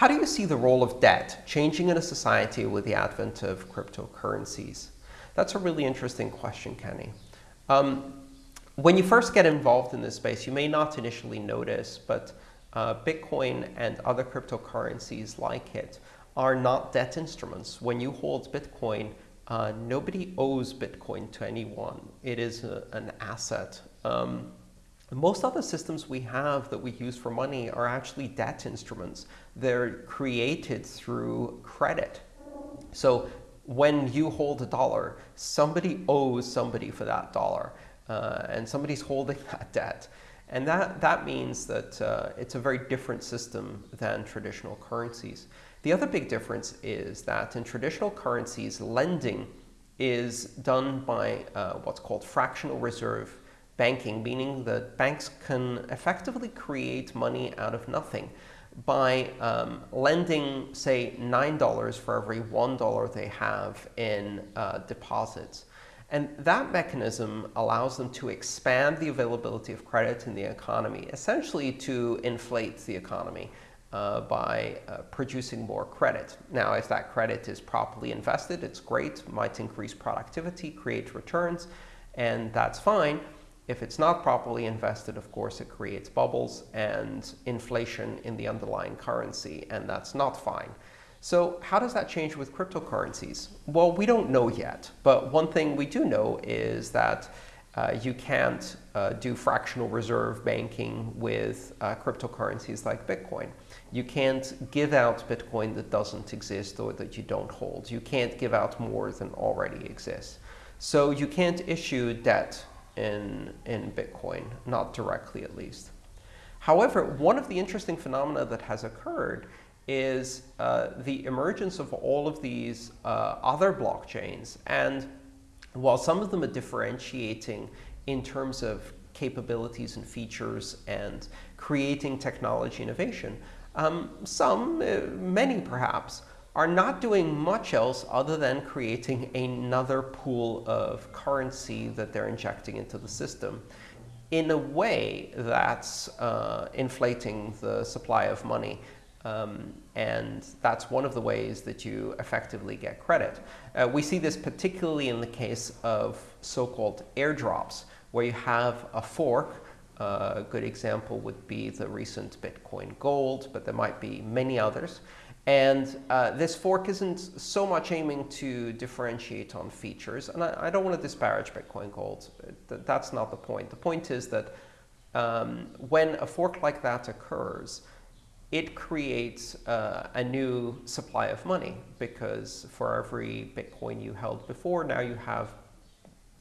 How do you see the role of debt changing in a society with the advent of cryptocurrencies? That's a really interesting question, Kenny. Um, when you first get involved in this space, you may not initially notice, but uh, Bitcoin and other cryptocurrencies like it are not debt instruments. When you hold Bitcoin, uh, nobody owes Bitcoin to anyone. It is a, an asset. Um, most other systems we have that we use for money are actually debt instruments. They're created through credit. So when you hold a dollar, somebody owes somebody for that dollar, uh, and somebody's holding that debt. And that, that means that uh, it's a very different system than traditional currencies. The other big difference is that in traditional currencies, lending is done by uh, what's called fractional reserve banking, meaning that banks can effectively create money out of nothing by um, lending, say, $9 for every $1 they have in uh, deposits. And that mechanism allows them to expand the availability of credit in the economy, essentially to inflate the economy uh, by uh, producing more credit. Now, if that credit is properly invested, it's great, might increase productivity, create returns, and that's fine. If it's not properly invested, of course, it creates bubbles and inflation in the underlying currency, and that's not fine. So how does that change with cryptocurrencies? Well, we don't know yet. But one thing we do know is that uh, you can't uh, do fractional reserve banking with uh, cryptocurrencies like Bitcoin. You can't give out Bitcoin that doesn't exist or that you don't hold. You can't give out more than already exists. So you can't issue debt in, in Bitcoin, not directly at least. However, one of the interesting phenomena that has occurred is uh, the emergence of all of these uh, other blockchains. And while some of them are differentiating in terms of capabilities and features and creating technology innovation, um, some, uh, many perhaps, are not doing much else other than creating another pool of currency that they're injecting into the system in a way that's uh, inflating the supply of money. Um, and that's one of the ways that you effectively get credit. Uh, we see this particularly in the case of so-called airdrops, where you have a fork. Uh, a good example would be the recent Bitcoin Gold, but there might be many others. And uh, this fork isn't so much aiming to differentiate on features. And I, I don't want to disparage Bitcoin Gold. That's not the point. The point is that um, when a fork like that occurs, it creates uh, a new supply of money because for every Bitcoin you held before, now you have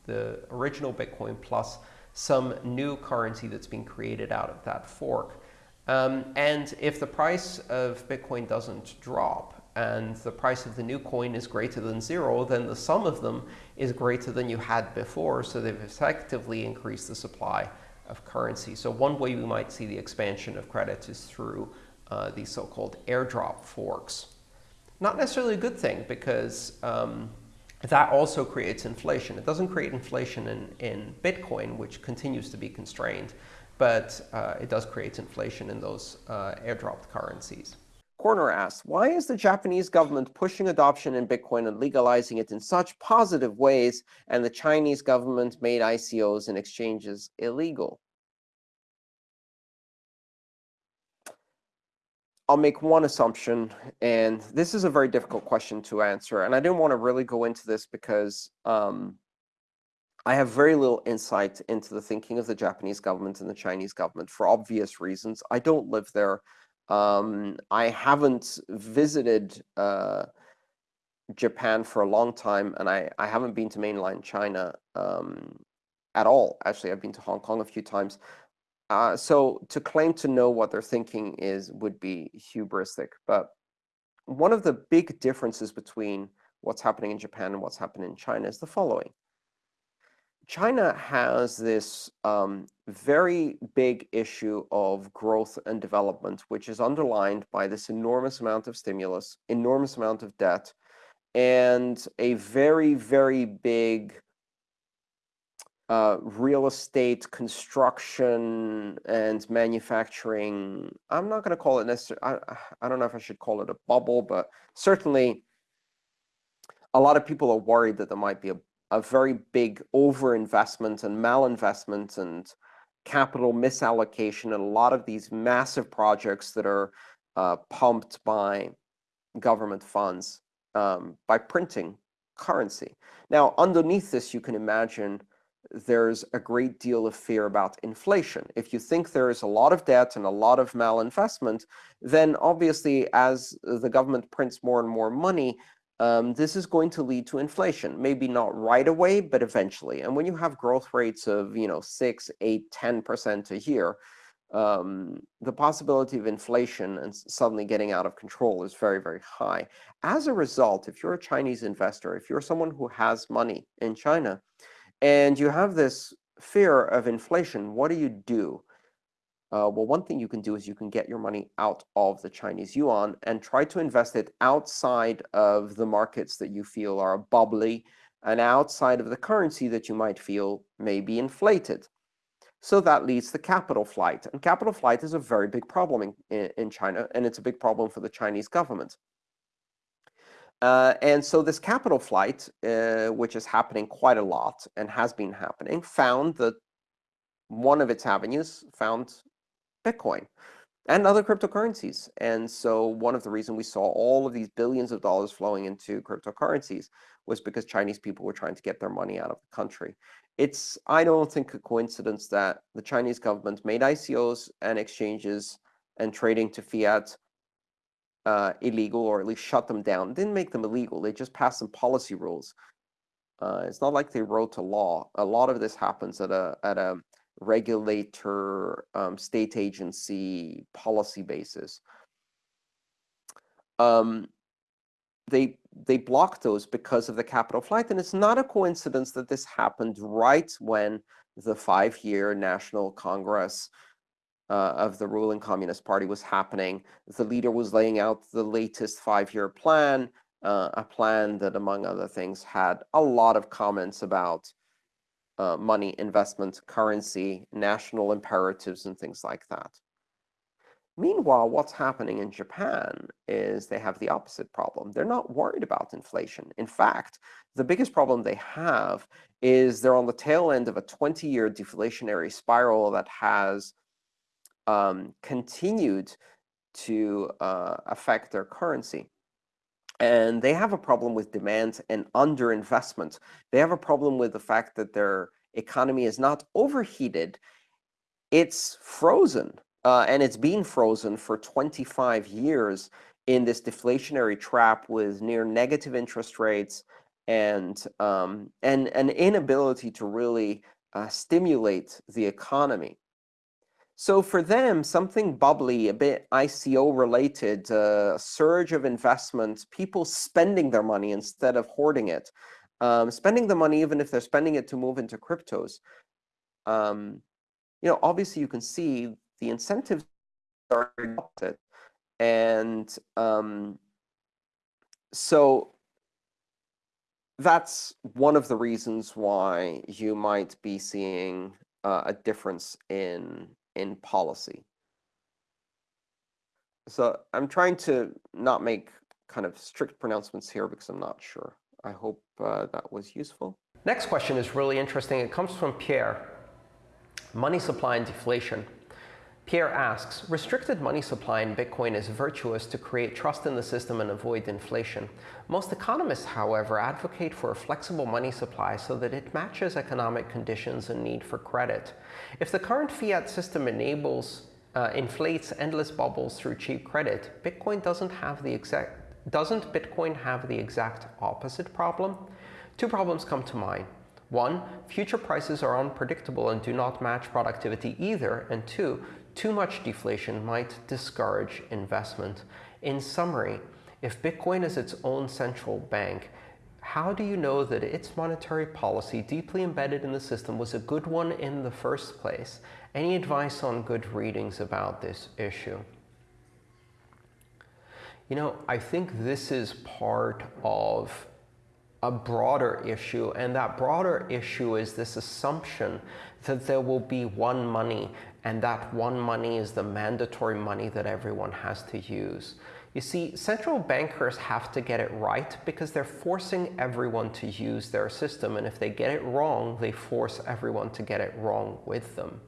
the original Bitcoin plus some new currency that's being created out of that fork. Um, and if the price of Bitcoin doesn't drop and the price of the new coin is greater than zero, then the sum of them is greater than you had before. So they've effectively increased the supply of currency. So one way we might see the expansion of credit is through uh, these so-called airdrop forks. Not necessarily a good thing because um, that also creates inflation. It doesn't create inflation in, in Bitcoin, which continues to be constrained but uh, it does create inflation in those uh, airdropped currencies. Corner asks, why is the Japanese government pushing adoption in Bitcoin and legalizing it in such positive ways, and the Chinese government made ICOs and exchanges illegal? I'll make one assumption, and this is a very difficult question to answer. And I didn't want to really go into this because um, I have very little insight into the thinking of the Japanese government and the Chinese government for obvious reasons. I don't live there. Um, I haven't visited uh, Japan for a long time, and I, I haven't been to mainland China um, at all. Actually, I've been to Hong Kong a few times. Uh, so to claim to know what they're thinking is would be hubristic. But one of the big differences between what's happening in Japan and what's happening in China is the following. China has this um, very big issue of growth and development, which is underlined by this enormous amount of stimulus, enormous amount of debt, and a very, very big uh, real estate, construction, and manufacturing. I'm not going to call it necessarily, I, I don't know if I should call it a bubble, but certainly a lot of people are worried that there might be a, a very big overinvestment and malinvestment and capital misallocation in a lot of these massive projects that are uh, pumped by government funds um, by printing currency. Now, underneath this, you can imagine there's a great deal of fear about inflation. If you think there is a lot of debt and a lot of malinvestment, then obviously as the government prints more and more money, um, this is going to lead to inflation. Maybe not right away, but eventually. And when you have growth rates of you know, 6, 8, 10% a year, um, the possibility of inflation and suddenly getting out of control is very, very high. As a result, if you're a Chinese investor, if you're someone who has money in China, and you have this fear of inflation, what do you do? Uh, well, one thing you can do is you can get your money out of the Chinese yuan and try to invest it outside of the markets that you feel are bubbly and outside of the currency that you might feel may be inflated. So that leads to capital flight. And capital flight is a very big problem in, in China, and it's a big problem for the Chinese government. Uh, and so this capital flight, uh, which is happening quite a lot and has been happening, found that one of its avenues found Bitcoin and other cryptocurrencies. And so one of the reasons we saw all of these billions of dollars flowing into cryptocurrencies was because Chinese people were trying to get their money out of the country. It's, I don't think, a coincidence that the Chinese government made ICOs and exchanges and trading to fiat uh, illegal, or at least shut them down. Didn't make them illegal. They just passed some policy rules. Uh, it's not like they wrote a law. A lot of this happens at a at a regulator, um, state agency policy basis. Um, they they blocked those because of the capital flight, and it's not a coincidence that this happened right when the five-year National Congress uh, of the ruling Communist Party was happening. The leader was laying out the latest five-year plan, uh, a plan that, among other things, had a lot of comments about uh, money, investment, currency, national imperatives, and things like that. Meanwhile, what's happening in Japan is they have the opposite problem. They're not worried about inflation. In fact, the biggest problem they have is they're on the tail end of a 20-year deflationary spiral that has um, continued to uh, affect their currency. And they have a problem with demand and underinvestment. They have a problem with the fact that their economy is not overheated. It's frozen, uh, and it's been frozen for 25 years in this deflationary trap with near negative interest rates and um, and an inability to really uh, stimulate the economy. So for them, something bubbly, a bit ICO related, a surge of investments, people spending their money instead of hoarding it, um, spending the money even if they're spending it to move into cryptos. Um, you know, obviously you can see the incentives are adopted. And um, so that's one of the reasons why you might be seeing uh, a difference in in policy. So I'm trying to not make kind of strict pronouncements here because I'm not sure. I hope uh, that was useful. Next question is really interesting. It comes from Pierre. Money supply and deflation. Pierre asks, restricted money supply in Bitcoin is virtuous to create trust in the system and avoid inflation. Most economists, however, advocate for a flexible money supply so that it matches economic conditions and need for credit. If the current fiat system enables uh, inflates endless bubbles through cheap credit, Bitcoin doesn't have the exact doesn't Bitcoin have the exact opposite problem? Two problems come to mind. One, future prices are unpredictable and do not match productivity either. And two, too much deflation might discourage investment. In summary, if Bitcoin is its own central bank, how do you know that its monetary policy deeply embedded in the system was a good one in the first place? Any advice on good readings about this issue? You know, I think this is part of a broader issue, and that broader issue is this assumption that there will be one money, and that one money is the mandatory money that everyone has to use. You see, central bankers have to get it right because they're forcing everyone to use their system, and if they get it wrong, they force everyone to get it wrong with them.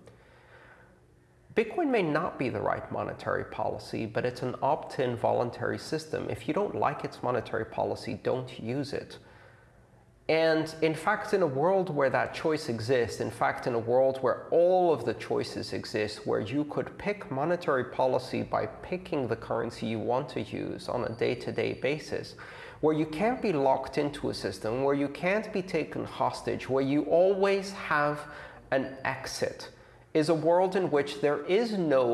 Bitcoin may not be the right monetary policy, but it's an opt-in voluntary system. If you don't like its monetary policy, don't use it. And in fact, in a world where that choice exists, in fact, in a world where all of the choices exist, where you could pick monetary policy by picking the currency you want to use on a day-to-day -day basis, where you can't be locked into a system, where you can't be taken hostage, where you always have an exit, is a world in which there is no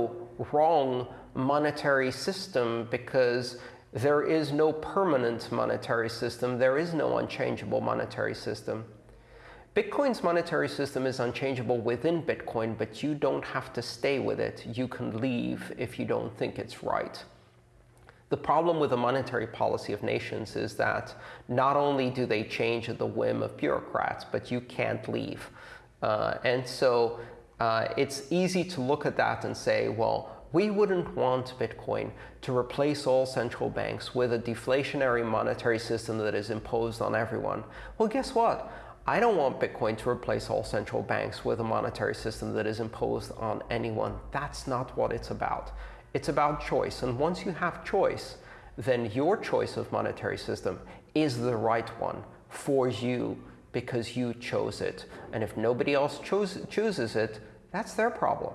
wrong monetary system because there is no permanent monetary system. There is no unchangeable monetary system. Bitcoin's monetary system is unchangeable within Bitcoin, but you don't have to stay with it. You can leave if you don't think it's right. The problem with the monetary policy of nations is that not only do they change at the whim of bureaucrats, but you can't leave. Uh, and so uh, it's easy to look at that and say, well, we wouldn't want Bitcoin to replace all central banks with a deflationary monetary system that is imposed on everyone. Well, guess what? I don't want Bitcoin to replace all central banks with a monetary system that is imposed on anyone. That's not what it's about. It's about choice. And once you have choice, then your choice of monetary system is the right one for you because you chose it. And if nobody else chooses it, that's their problem.